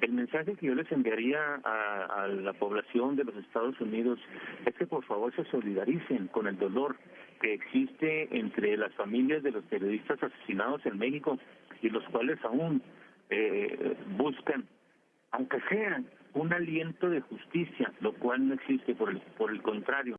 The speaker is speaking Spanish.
El mensaje que yo les enviaría a, a la población de los Estados Unidos es que por favor se solidaricen con el dolor que existe entre las familias de los periodistas asesinados en México y los cuales aún eh, buscan, aunque sea un aliento de justicia, lo cual no existe, por el, por el contrario.